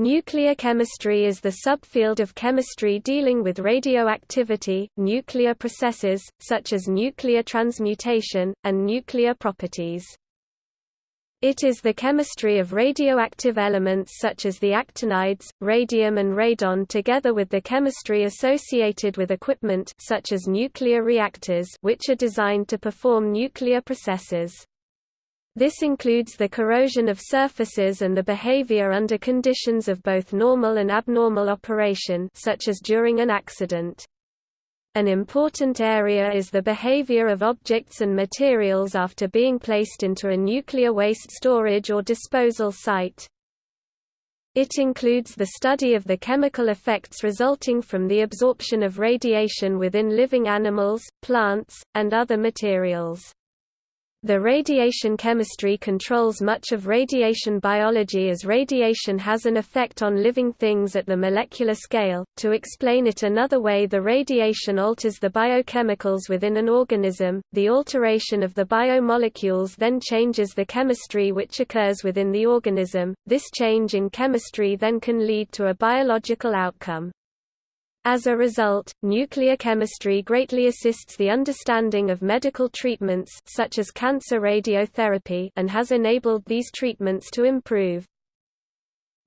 Nuclear chemistry is the subfield of chemistry dealing with radioactivity, nuclear processes, such as nuclear transmutation, and nuclear properties. It is the chemistry of radioactive elements such as the actinides, radium and radon together with the chemistry associated with equipment such as nuclear reactors which are designed to perform nuclear processes. This includes the corrosion of surfaces and the behavior under conditions of both normal and abnormal operation such as during an accident. An important area is the behavior of objects and materials after being placed into a nuclear waste storage or disposal site. It includes the study of the chemical effects resulting from the absorption of radiation within living animals, plants, and other materials. The radiation chemistry controls much of radiation biology as radiation has an effect on living things at the molecular scale. To explain it another way, the radiation alters the biochemicals within an organism. The alteration of the biomolecules then changes the chemistry which occurs within the organism. This change in chemistry then can lead to a biological outcome. As a result, nuclear chemistry greatly assists the understanding of medical treatments such as cancer radiotherapy and has enabled these treatments to improve.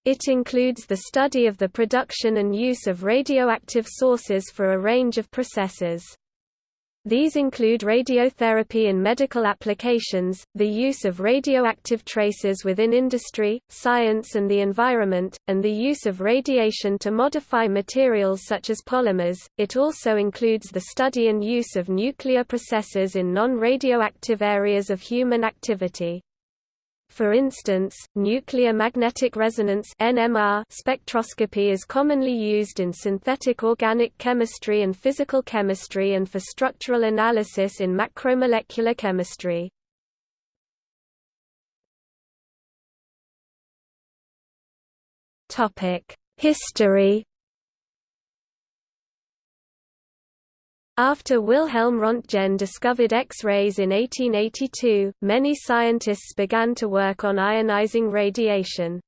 It includes the study of the production and use of radioactive sources for a range of processes. These include radiotherapy in medical applications, the use of radioactive traces within industry, science and the environment, and the use of radiation to modify materials such as polymers. It also includes the study and use of nuclear processes in non-radioactive areas of human activity. For instance, nuclear magnetic resonance (NMR) spectroscopy is commonly used in synthetic organic chemistry and physical chemistry and for structural analysis in macromolecular chemistry. History After Wilhelm Röntgen discovered X-rays in 1882, many scientists began to work on ionizing radiation.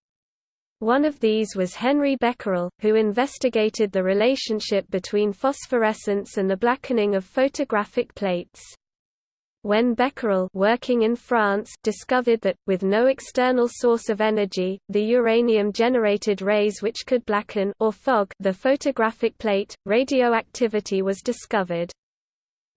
One of these was Henri Becquerel, who investigated the relationship between phosphorescence and the blackening of photographic plates. When Becquerel working in France discovered that, with no external source of energy, the uranium-generated rays which could blacken or fog the photographic plate, radioactivity was discovered.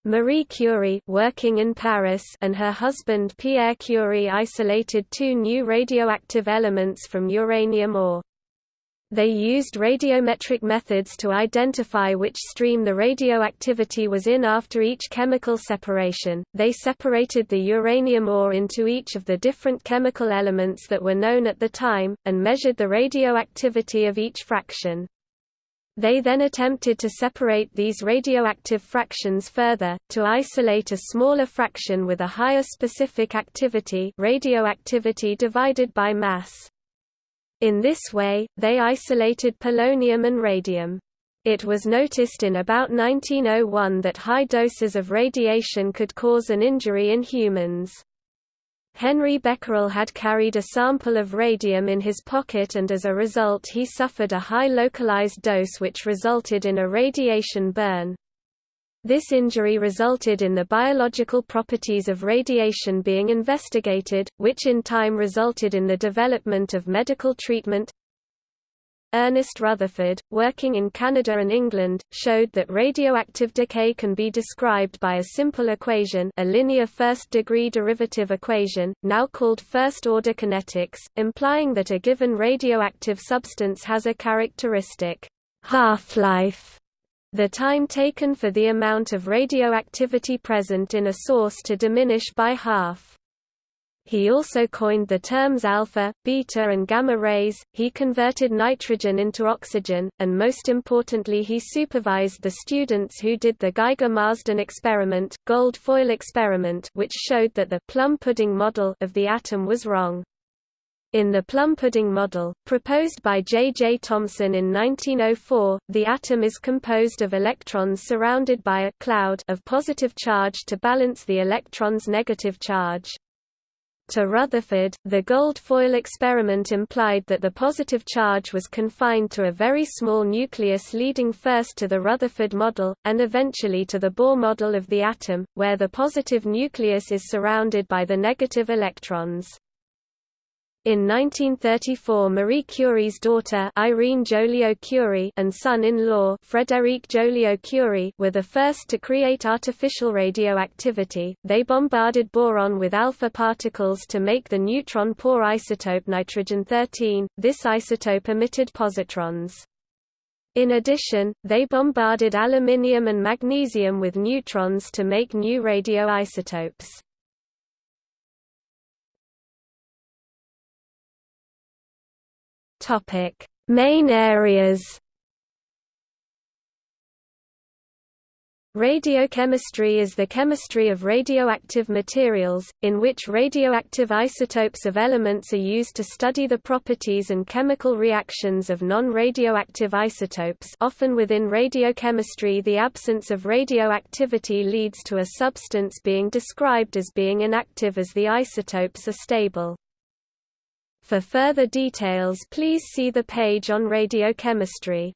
Marie Curie working in Paris and her husband Pierre Curie isolated two new radioactive elements from uranium ore. They used radiometric methods to identify which stream the radioactivity was in after each chemical separation. They separated the uranium ore into each of the different chemical elements that were known at the time, and measured the radioactivity of each fraction. They then attempted to separate these radioactive fractions further, to isolate a smaller fraction with a higher specific activity radioactivity divided by mass. In this way, they isolated polonium and radium. It was noticed in about 1901 that high doses of radiation could cause an injury in humans. Henri Becquerel had carried a sample of radium in his pocket and as a result he suffered a high localized dose which resulted in a radiation burn. This injury resulted in the biological properties of radiation being investigated, which in time resulted in the development of medical treatment. Ernest Rutherford, working in Canada and England, showed that radioactive decay can be described by a simple equation a linear first-degree derivative equation, now called first-order kinetics, implying that a given radioactive substance has a characteristic half-life the time taken for the amount of radioactivity present in a source to diminish by half. He also coined the terms alpha, beta and gamma rays, he converted nitrogen into oxygen, and most importantly he supervised the students who did the Geiger-Marsden experiment, gold foil experiment which showed that the plum pudding model of the atom was wrong. In the plum pudding model, proposed by J. J. Thomson in 1904, the atom is composed of electrons surrounded by a cloud of positive charge to balance the electron's negative charge. To Rutherford, the gold foil experiment implied that the positive charge was confined to a very small nucleus leading first to the Rutherford model, and eventually to the Bohr model of the atom, where the positive nucleus is surrounded by the negative electrons. In 1934 Marie Curie's daughter Irene Joliot-Curie and son-in-law Frédéric Joliot-Curie were the first to create artificial radioactivity. They bombarded boron with alpha particles to make the neutron poor isotope nitrogen-13. This isotope emitted positrons. In addition, they bombarded aluminium and magnesium with neutrons to make new radioisotopes. Topic: Main areas. Radiochemistry is the chemistry of radioactive materials, in which radioactive isotopes of elements are used to study the properties and chemical reactions of non-radioactive isotopes often within radiochemistry the absence of radioactivity leads to a substance being described as being inactive as the isotopes are stable. For further details please see the page on radiochemistry.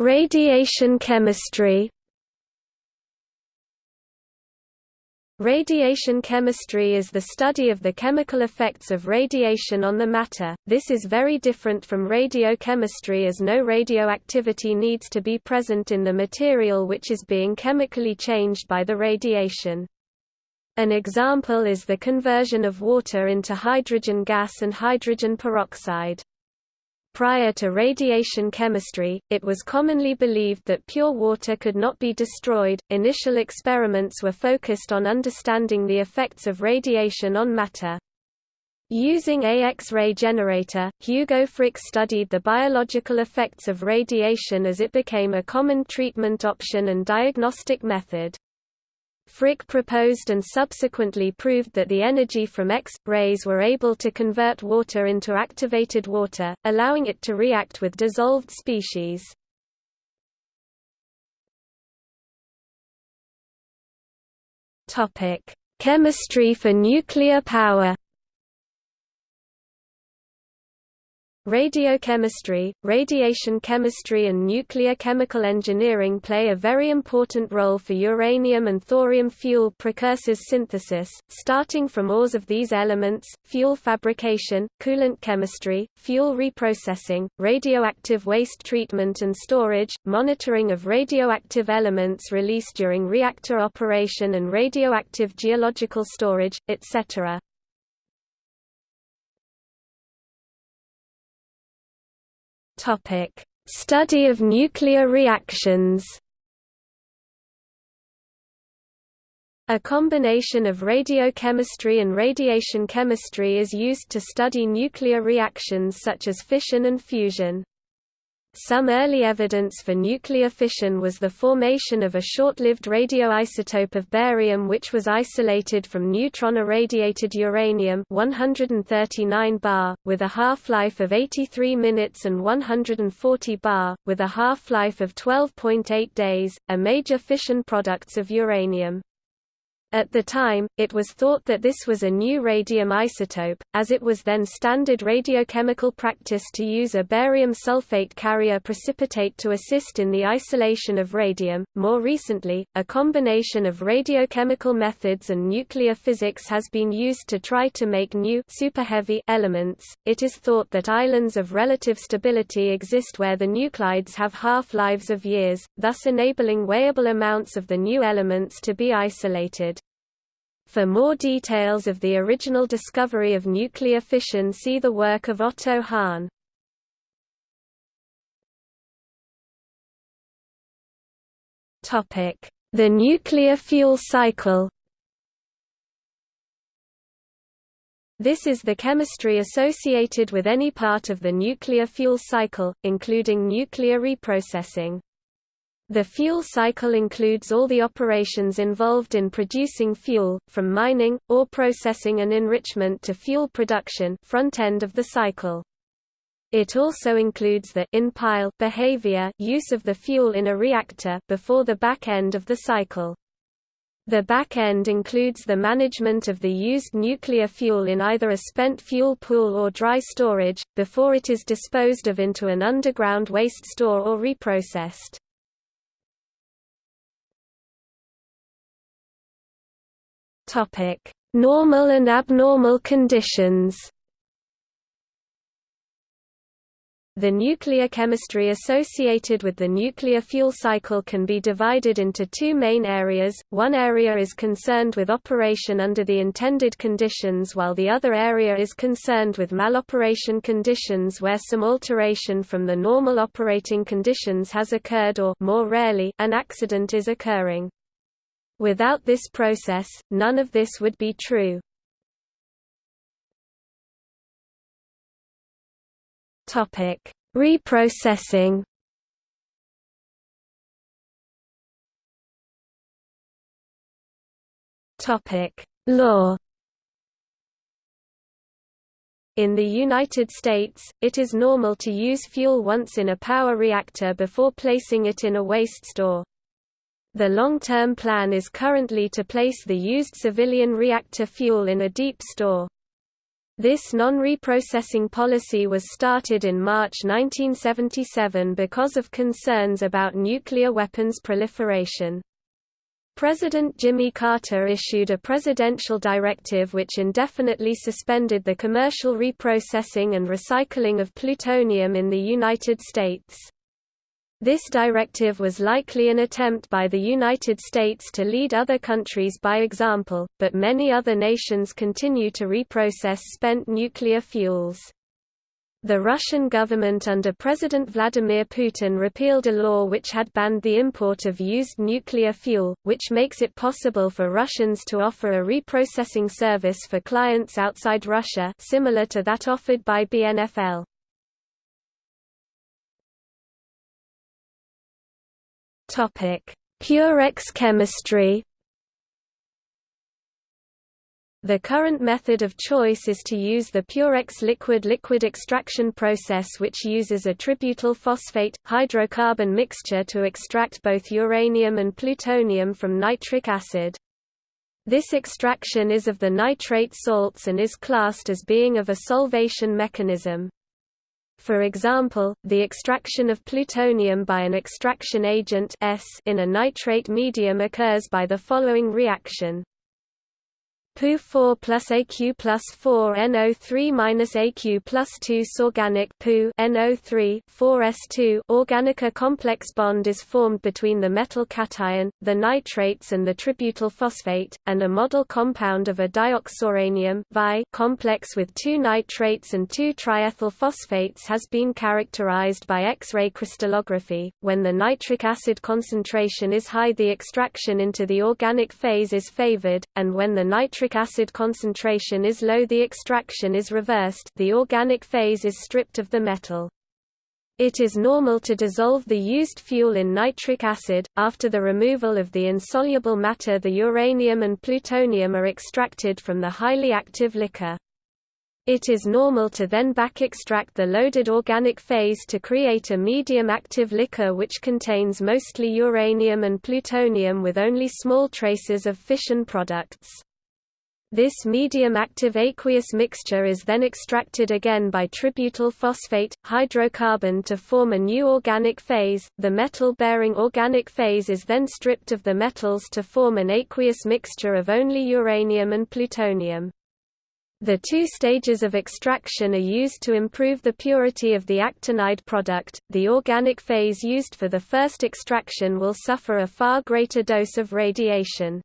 Radiation chemistry Radiation chemistry is the study of the chemical effects of radiation on the matter, this is very different from radiochemistry as no radioactivity needs to be present in the material which is being chemically changed by the radiation. An example is the conversion of water into hydrogen gas and hydrogen peroxide. Prior to radiation chemistry, it was commonly believed that pure water could not be destroyed. Initial experiments were focused on understanding the effects of radiation on matter. Using a X-ray generator, Hugo Frick studied the biological effects of radiation as it became a common treatment option and diagnostic method. Frick proposed and subsequently proved that the energy from X-rays were able to convert water into activated water, allowing it to react with dissolved species. Chemistry for nuclear power Radiochemistry, radiation chemistry and nuclear chemical engineering play a very important role for uranium and thorium fuel precursors synthesis, starting from ores of these elements, fuel fabrication, coolant chemistry, fuel reprocessing, radioactive waste treatment and storage, monitoring of radioactive elements released during reactor operation and radioactive geological storage, etc. Topic: Study of nuclear reactions. A combination of radiochemistry and radiation chemistry is used to study nuclear reactions such as fission and fusion. Some early evidence for nuclear fission was the formation of a short-lived radioisotope of barium which was isolated from neutron-irradiated uranium 139 bar, with a half-life of 83 minutes and 140 bar, with a half-life of 12.8 days, a major fission products of uranium. At the time, it was thought that this was a new radium isotope, as it was then standard radiochemical practice to use a barium sulfate carrier precipitate to assist in the isolation of radium. More recently, a combination of radiochemical methods and nuclear physics has been used to try to make new superheavy elements. It is thought that islands of relative stability exist where the nuclides have half-lives of years, thus enabling weighable amounts of the new elements to be isolated. For more details of the original discovery of nuclear fission see the work of Otto Hahn. The nuclear fuel cycle This is the chemistry associated with any part of the nuclear fuel cycle, including nuclear reprocessing. The fuel cycle includes all the operations involved in producing fuel, from mining, ore processing and enrichment to fuel production front end of the cycle. It also includes the in-pile behavior use of the fuel in a reactor before the back end of the cycle. The back end includes the management of the used nuclear fuel in either a spent fuel pool or dry storage, before it is disposed of into an underground waste store or reprocessed. Normal and abnormal conditions. The nuclear chemistry associated with the nuclear fuel cycle can be divided into two main areas, one area is concerned with operation under the intended conditions while the other area is concerned with maloperation conditions where some alteration from the normal operating conditions has occurred or more rarely, an accident is occurring. Without this process, none of this would be true. Topic: Reprocessing. Topic: Law. In the United States, it is normal to use fuel once in a power reactor before placing it in a waste store. The long-term plan is currently to place the used civilian reactor fuel in a deep store. This non-reprocessing policy was started in March 1977 because of concerns about nuclear weapons proliferation. President Jimmy Carter issued a presidential directive which indefinitely suspended the commercial reprocessing and recycling of plutonium in the United States. This directive was likely an attempt by the United States to lead other countries by example, but many other nations continue to reprocess spent nuclear fuels. The Russian government under President Vladimir Putin repealed a law which had banned the import of used nuclear fuel, which makes it possible for Russians to offer a reprocessing service for clients outside Russia similar to that offered by BNFL. Purex chemistry. The current method of choice is to use the Purex liquid-liquid extraction process which uses a tributyl phosphate, hydrocarbon mixture to extract both uranium and plutonium from nitric acid. This extraction is of the nitrate salts and is classed as being of a solvation mechanism. For example, the extraction of plutonium by an extraction agent S in a nitrate medium occurs by the following reaction. Pu4 plus Aq plus 4 NO3 minus Aq plus 2 Sorganic Pu NO3 4S2 organic complex bond is formed between the metal cation, the nitrates and the tributyl phosphate, and a model compound of a dioxouranium complex with two nitrates and two triethyl phosphates has been characterized by X-ray crystallography. When the nitric acid concentration is high the extraction into the organic phase is favored, and when the nitric nitric acid concentration is low the extraction is reversed the organic phase is stripped of the metal. It is normal to dissolve the used fuel in nitric acid. After the removal of the insoluble matter, the uranium and plutonium are extracted from the highly active liquor. It is normal to then back extract the loaded organic phase to create a medium active liquor which contains mostly uranium and plutonium with only small traces of fission products. This medium-active aqueous mixture is then extracted again by tributyl phosphate, hydrocarbon to form a new organic phase. The metal-bearing organic phase is then stripped of the metals to form an aqueous mixture of only uranium and plutonium. The two stages of extraction are used to improve the purity of the actinide product. The organic phase used for the first extraction will suffer a far greater dose of radiation.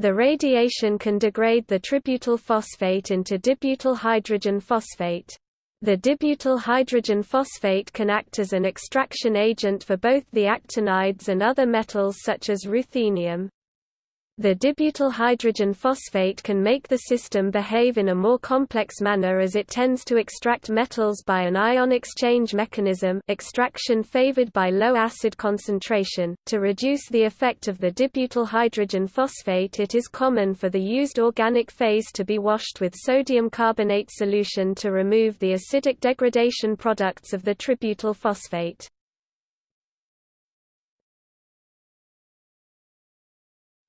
The radiation can degrade the tributyl phosphate into dibutyl hydrogen phosphate. The dibutyl hydrogen phosphate can act as an extraction agent for both the actinides and other metals such as ruthenium. The dibutyl hydrogen phosphate can make the system behave in a more complex manner as it tends to extract metals by an ion exchange mechanism extraction favored by low acid concentration. To reduce the effect of the dibutyl hydrogen phosphate it is common for the used organic phase to be washed with sodium carbonate solution to remove the acidic degradation products of the tributyl phosphate.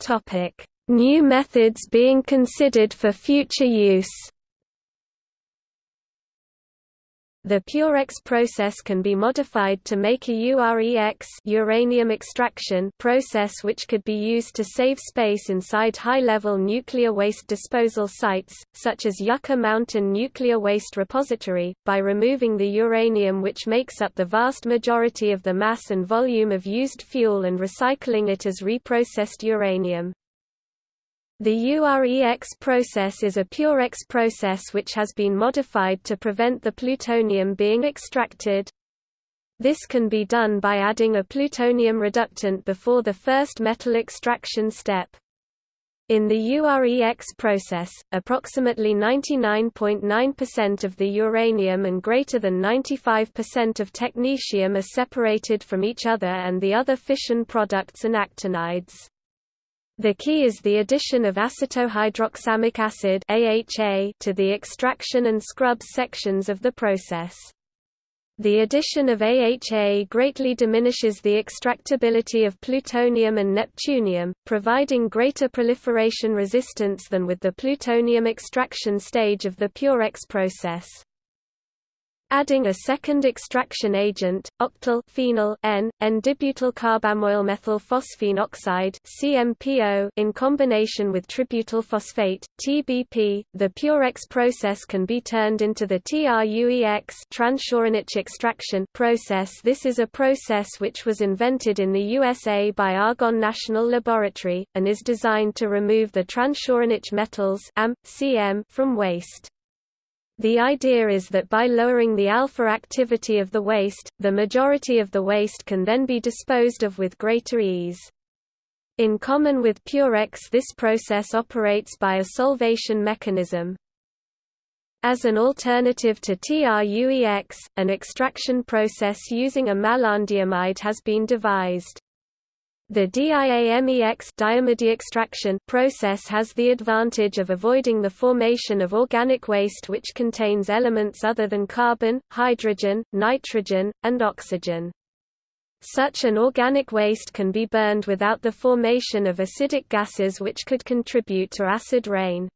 Topic: New methods being considered for future use. The Purex process can be modified to make a UREX uranium extraction process which could be used to save space inside high-level nuclear waste disposal sites, such as Yucca Mountain Nuclear Waste Repository, by removing the uranium which makes up the vast majority of the mass and volume of used fuel and recycling it as reprocessed uranium. The UREX process is a Purex process which has been modified to prevent the plutonium being extracted. This can be done by adding a plutonium reductant before the first metal extraction step. In the UREX process, approximately 99.9% of the uranium and greater than 95% of technetium are separated from each other and the other fission products and actinides. The key is the addition of acetohydroxamic acid AHA to the extraction and scrub sections of the process. The addition of AHA greatly diminishes the extractability of plutonium and neptunium, providing greater proliferation resistance than with the plutonium extraction stage of the Purex process. Adding a second extraction agent, octyl phenyl N, N-dibutyl carbamoyl phosphine oxide (CMPO) in combination with tributyl phosphate (TBP), the Purex process can be turned into the TRUEX transuranic extraction process. This is a process which was invented in the USA by Argonne National Laboratory and is designed to remove the transuranic metals Am, Cm from waste. The idea is that by lowering the alpha activity of the waste, the majority of the waste can then be disposed of with greater ease. In common with Purex this process operates by a solvation mechanism. As an alternative to TRUEX, an extraction process using a malondiamide has been devised. The DIAMEX extraction process has the advantage of avoiding the formation of organic waste which contains elements other than carbon, hydrogen, nitrogen, and oxygen. Such an organic waste can be burned without the formation of acidic gases which could contribute to acid rain.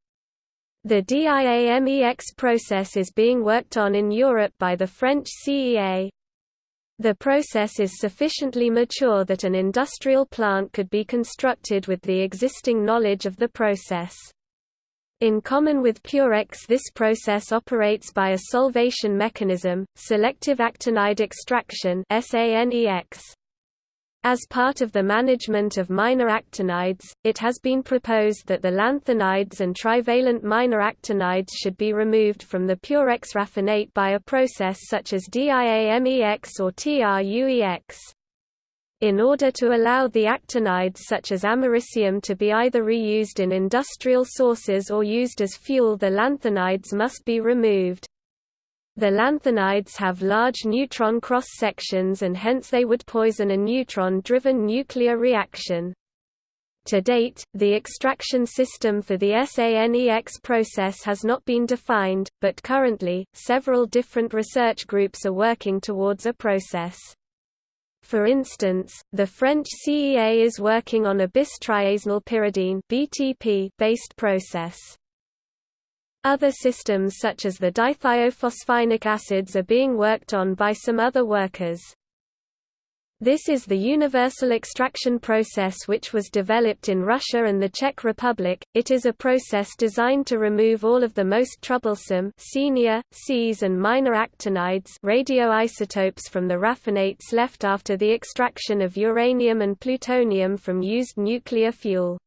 The DIAMEX process is being worked on in Europe by the French CEA, the process is sufficiently mature that an industrial plant could be constructed with the existing knowledge of the process. In common with Purex this process operates by a solvation mechanism, selective actinide extraction SANEX. As part of the management of minor actinides, it has been proposed that the lanthanides and trivalent minor actinides should be removed from the Purex raffinate by a process such as DIAMEX or TRUEX. In order to allow the actinides such as americium to be either reused in industrial sources or used as fuel the lanthanides must be removed. The lanthanides have large neutron cross-sections and hence they would poison a neutron-driven nuclear reaction. To date, the extraction system for the SANEX process has not been defined, but currently, several different research groups are working towards a process. For instance, the French CEA is working on a bis-triazinyl pyridine based process. Other systems such as the dithiophosphinic acids are being worked on by some other workers. This is the universal extraction process which was developed in Russia and the Czech Republic. It is a process designed to remove all of the most troublesome senior, Cs and minor actinides radioisotopes from the raffinates left after the extraction of uranium and plutonium from used nuclear fuel.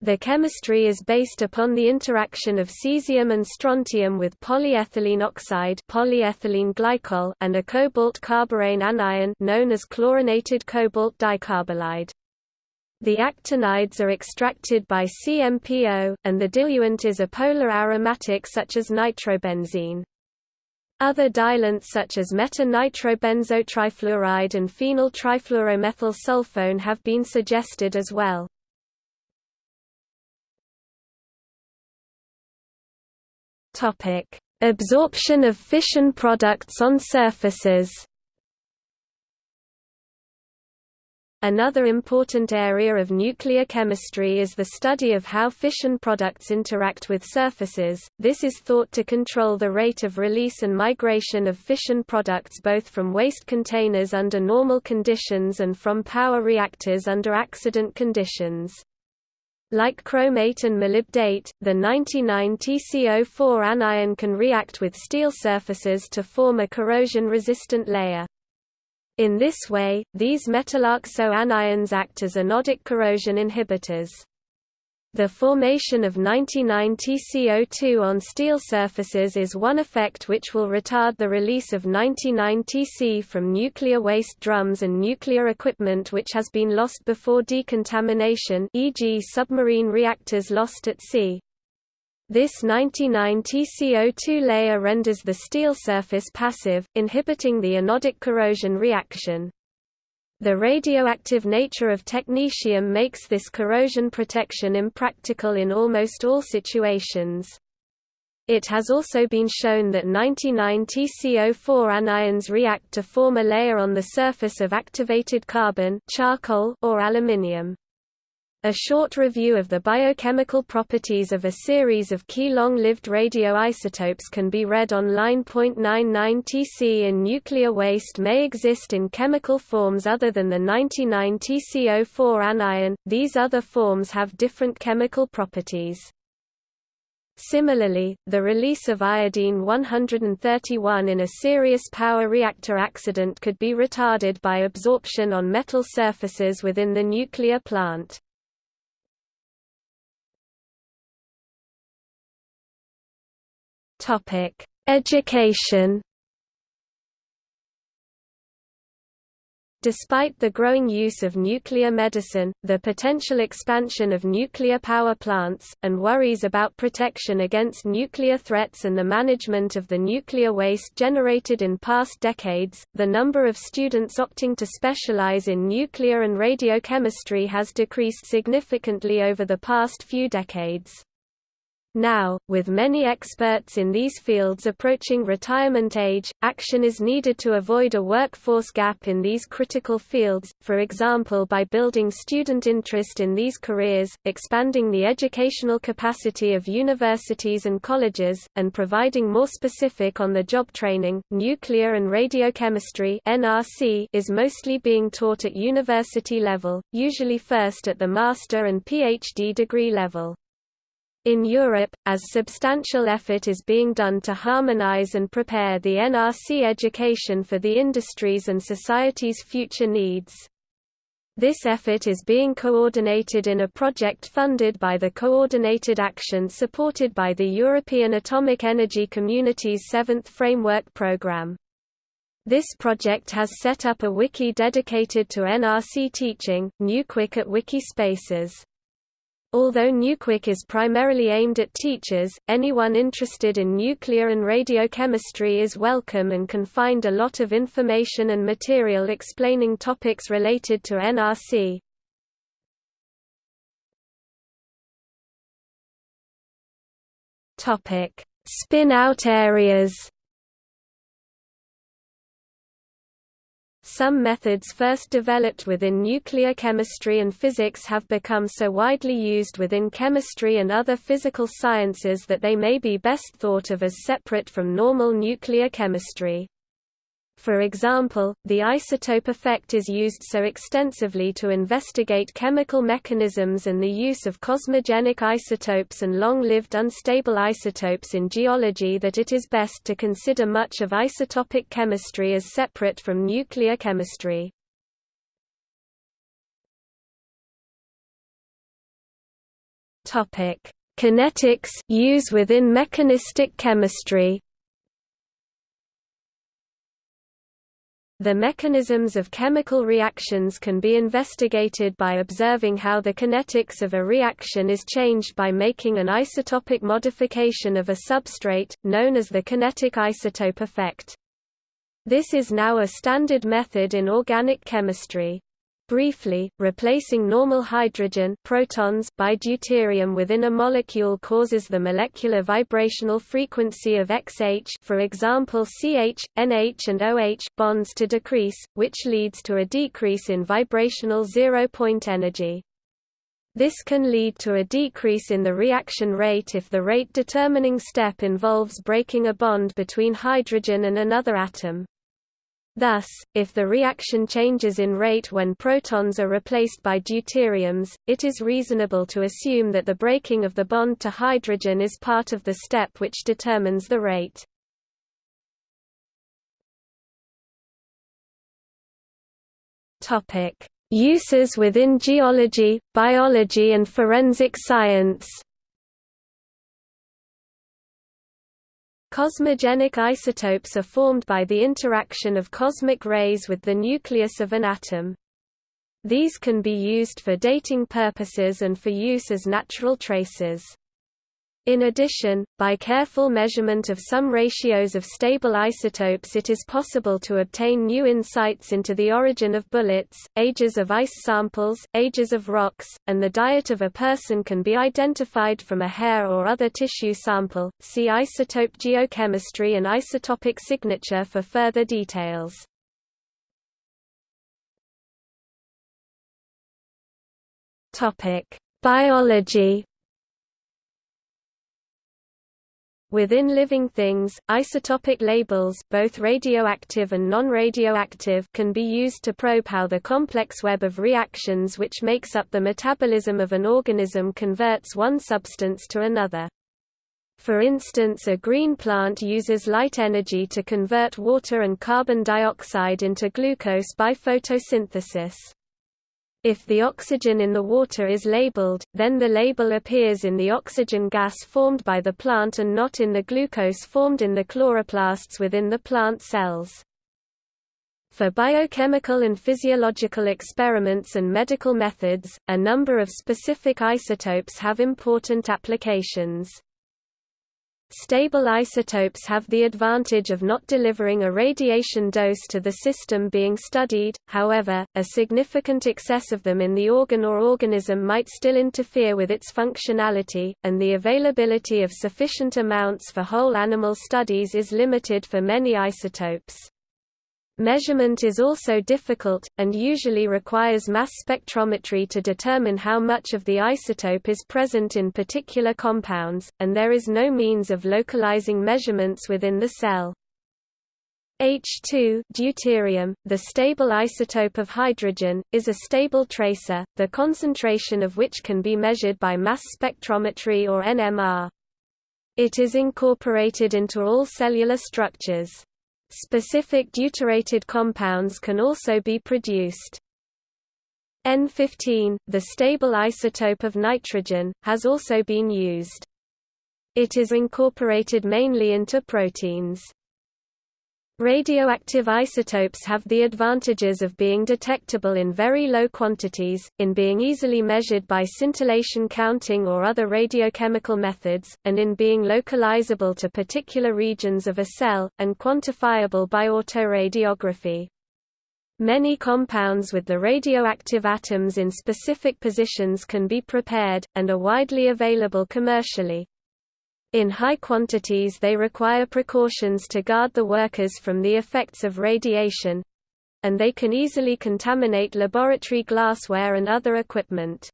The chemistry is based upon the interaction of cesium and strontium with polyethylene oxide polyethylene glycol and a cobalt carborane anion known as chlorinated cobalt dicarbolide. The actinides are extracted by CMPO, and the diluent is a polar aromatic such as nitrobenzene. Other diluents such as meta-nitrobenzotrifluoride and phenyl trifluoromethyl sulfone have been suggested as well. Absorption of fission products on surfaces Another important area of nuclear chemistry is the study of how fission products interact with surfaces. This is thought to control the rate of release and migration of fission products both from waste containers under normal conditions and from power reactors under accident conditions. Like chromate and molybdate, the 99TCO4 anion can react with steel surfaces to form a corrosion-resistant layer. In this way, these metalloxo anions act as anodic corrosion inhibitors. The formation of 99TCO2 on steel surfaces is one effect which will retard the release of 99TC from nuclear waste drums and nuclear equipment which has been lost before decontamination e.g. submarine reactors lost at sea. This 99 TCO2 layer renders the steel surface passive, inhibiting the anodic corrosion reaction. The radioactive nature of technetium makes this corrosion protection impractical in almost all situations. It has also been shown that 99 TCO4 anions react to form a layer on the surface of activated carbon charcoal or aluminium. A short review of the biochemical properties of a series of key long-lived radioisotopes can be read on line. 99 Tc in nuclear waste may exist in chemical forms other than the 99 TCO4 anion, these other forms have different chemical properties. Similarly, the release of iodine-131 in a serious power reactor accident could be retarded by absorption on metal surfaces within the nuclear plant. Topic: Education. Despite the growing use of nuclear medicine, the potential expansion of nuclear power plants, and worries about protection against nuclear threats and the management of the nuclear waste generated in past decades, the number of students opting to specialize in nuclear and radiochemistry has decreased significantly over the past few decades. Now, with many experts in these fields approaching retirement age, action is needed to avoid a workforce gap in these critical fields, for example by building student interest in these careers, expanding the educational capacity of universities and colleges, and providing more specific on-the-job training. Nuclear and radiochemistry (NRC) is mostly being taught at university level, usually first at the master and PhD degree level. In Europe, as substantial effort is being done to harmonize and prepare the NRC education for the industries and society's future needs. This effort is being coordinated in a project funded by the Coordinated Action supported by the European Atomic Energy Community's Seventh Framework Programme. This project has set up a wiki dedicated to NRC teaching, NucWik at Wikispaces. Although NucWik is primarily aimed at teachers, anyone interested in nuclear and radiochemistry is welcome and can find a lot of information and material explaining topics related to NRC. Spin-out areas Some methods first developed within nuclear chemistry and physics have become so widely used within chemistry and other physical sciences that they may be best thought of as separate from normal nuclear chemistry. For example, the isotope effect is used so extensively to investigate chemical mechanisms and the use of cosmogenic isotopes and long-lived unstable isotopes in geology that it is best to consider much of isotopic chemistry as separate from nuclear chemistry. Kinetics use within mechanistic chemistry The mechanisms of chemical reactions can be investigated by observing how the kinetics of a reaction is changed by making an isotopic modification of a substrate, known as the kinetic isotope effect. This is now a standard method in organic chemistry. Briefly, replacing normal hydrogen protons by deuterium within a molecule causes the molecular vibrational frequency of XH for example CH, NH and OH bonds to decrease, which leads to a decrease in vibrational zero-point energy. This can lead to a decrease in the reaction rate if the rate-determining step involves breaking a bond between hydrogen and another atom. Thus, if the reaction changes in rate when protons are replaced by deuteriums, it is reasonable to assume that the breaking of the bond to hydrogen is part of the step which determines the rate. Uses within geology, biology and forensic science Cosmogenic isotopes are formed by the interaction of cosmic rays with the nucleus of an atom. These can be used for dating purposes and for use as natural traces. In addition, by careful measurement of some ratios of stable isotopes it is possible to obtain new insights into the origin of bullets, ages of ice samples, ages of rocks, and the diet of a person can be identified from a hair or other tissue sample. See isotope geochemistry and isotopic signature for further details. Topic: Biology Within living things, isotopic labels both radioactive and non-radioactive can be used to probe how the complex web of reactions which makes up the metabolism of an organism converts one substance to another. For instance a green plant uses light energy to convert water and carbon dioxide into glucose by photosynthesis. If the oxygen in the water is labeled, then the label appears in the oxygen gas formed by the plant and not in the glucose formed in the chloroplasts within the plant cells. For biochemical and physiological experiments and medical methods, a number of specific isotopes have important applications. Stable isotopes have the advantage of not delivering a radiation dose to the system being studied, however, a significant excess of them in the organ or organism might still interfere with its functionality, and the availability of sufficient amounts for whole animal studies is limited for many isotopes. Measurement is also difficult, and usually requires mass spectrometry to determine how much of the isotope is present in particular compounds, and there is no means of localizing measurements within the cell. H2 deuterium, the stable isotope of hydrogen, is a stable tracer, the concentration of which can be measured by mass spectrometry or NMR. It is incorporated into all cellular structures. Specific deuterated compounds can also be produced. N15, the stable isotope of nitrogen, has also been used. It is incorporated mainly into proteins. Radioactive isotopes have the advantages of being detectable in very low quantities, in being easily measured by scintillation counting or other radiochemical methods, and in being localizable to particular regions of a cell, and quantifiable by autoradiography. Many compounds with the radioactive atoms in specific positions can be prepared, and are widely available commercially. In high quantities they require precautions to guard the workers from the effects of radiation and they can easily contaminate laboratory glassware and other equipment.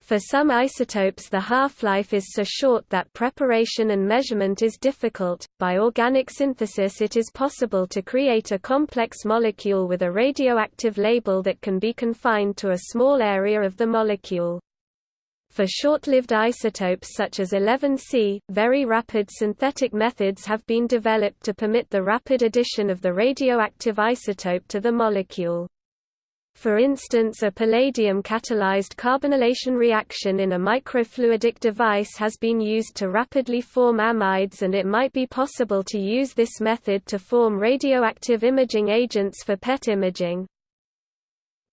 For some isotopes the half-life is so short that preparation and measurement is difficult. By organic synthesis it is possible to create a complex molecule with a radioactive label that can be confined to a small area of the molecule. For short-lived isotopes such as 11C, very rapid synthetic methods have been developed to permit the rapid addition of the radioactive isotope to the molecule. For instance a palladium-catalyzed carbonylation reaction in a microfluidic device has been used to rapidly form amides and it might be possible to use this method to form radioactive imaging agents for PET imaging.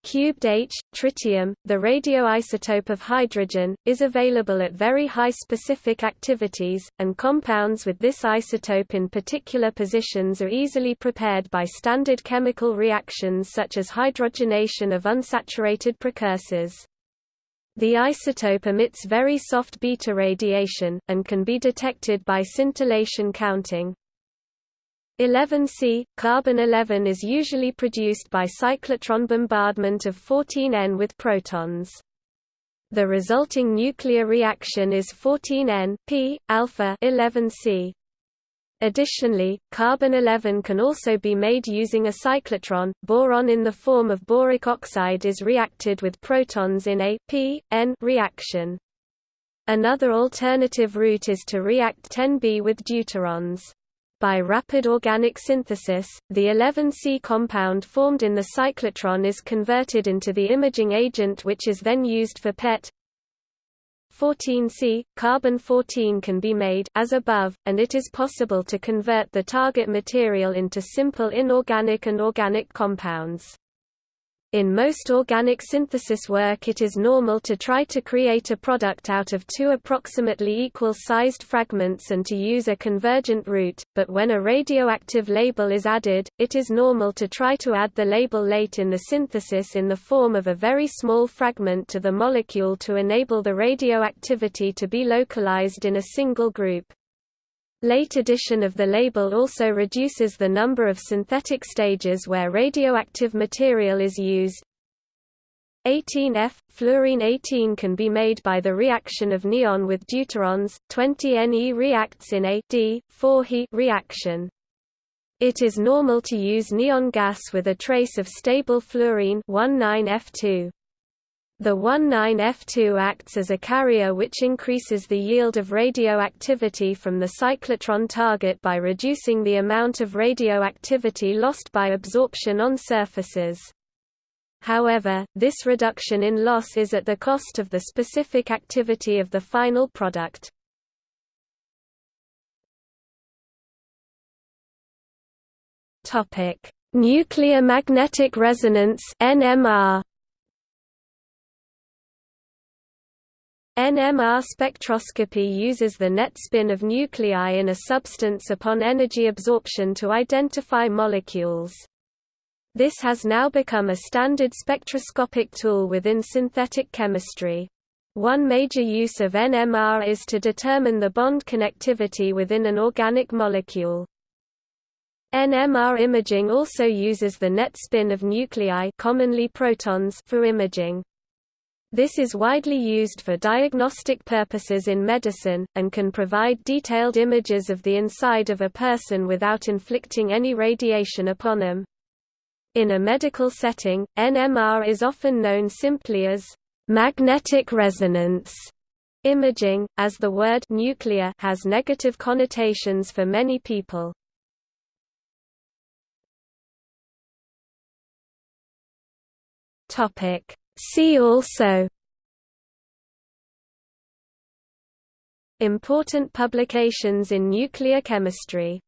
Cubed H, tritium, the radioisotope of hydrogen, is available at very high specific activities, and compounds with this isotope in particular positions are easily prepared by standard chemical reactions such as hydrogenation of unsaturated precursors. The isotope emits very soft beta radiation, and can be detected by scintillation counting. 11C, carbon-11 is usually produced by cyclotron bombardment of 14N with protons. The resulting nuclear reaction is 14N P alpha 11C. Additionally, carbon-11 can also be made using a cyclotron. Boron in the form of boric oxide is reacted with protons in a P N reaction. Another alternative route is to react 10B with deuterons. By rapid organic synthesis, the 11C compound formed in the cyclotron is converted into the imaging agent which is then used for PET. 14C, carbon-14 can be made as above, and it is possible to convert the target material into simple inorganic and organic compounds. In most organic synthesis work it is normal to try to create a product out of two approximately equal-sized fragments and to use a convergent route, but when a radioactive label is added, it is normal to try to add the label late in the synthesis in the form of a very small fragment to the molecule to enable the radioactivity to be localized in a single group. Late addition of the label also reduces the number of synthetic stages where radioactive material is used. 18F fluorine 18 can be made by the reaction of neon with deuterons. 20Ne reacts in a D 4He reaction. It is normal to use neon gas with a trace of stable fluorine 19F2. The 19F2 acts as a carrier which increases the yield of radioactivity from the cyclotron target by reducing the amount of radioactivity lost by absorption on surfaces. However, this reduction in loss is at the cost of the specific activity of the final product. Nuclear magnetic resonance NMR NMR spectroscopy uses the net spin of nuclei in a substance upon energy absorption to identify molecules. This has now become a standard spectroscopic tool within synthetic chemistry. One major use of NMR is to determine the bond connectivity within an organic molecule. NMR imaging also uses the net spin of nuclei commonly protons for imaging. This is widely used for diagnostic purposes in medicine, and can provide detailed images of the inside of a person without inflicting any radiation upon them. In a medical setting, NMR is often known simply as magnetic resonance imaging, as the word nuclear has negative connotations for many people. Topic See also Important publications in nuclear chemistry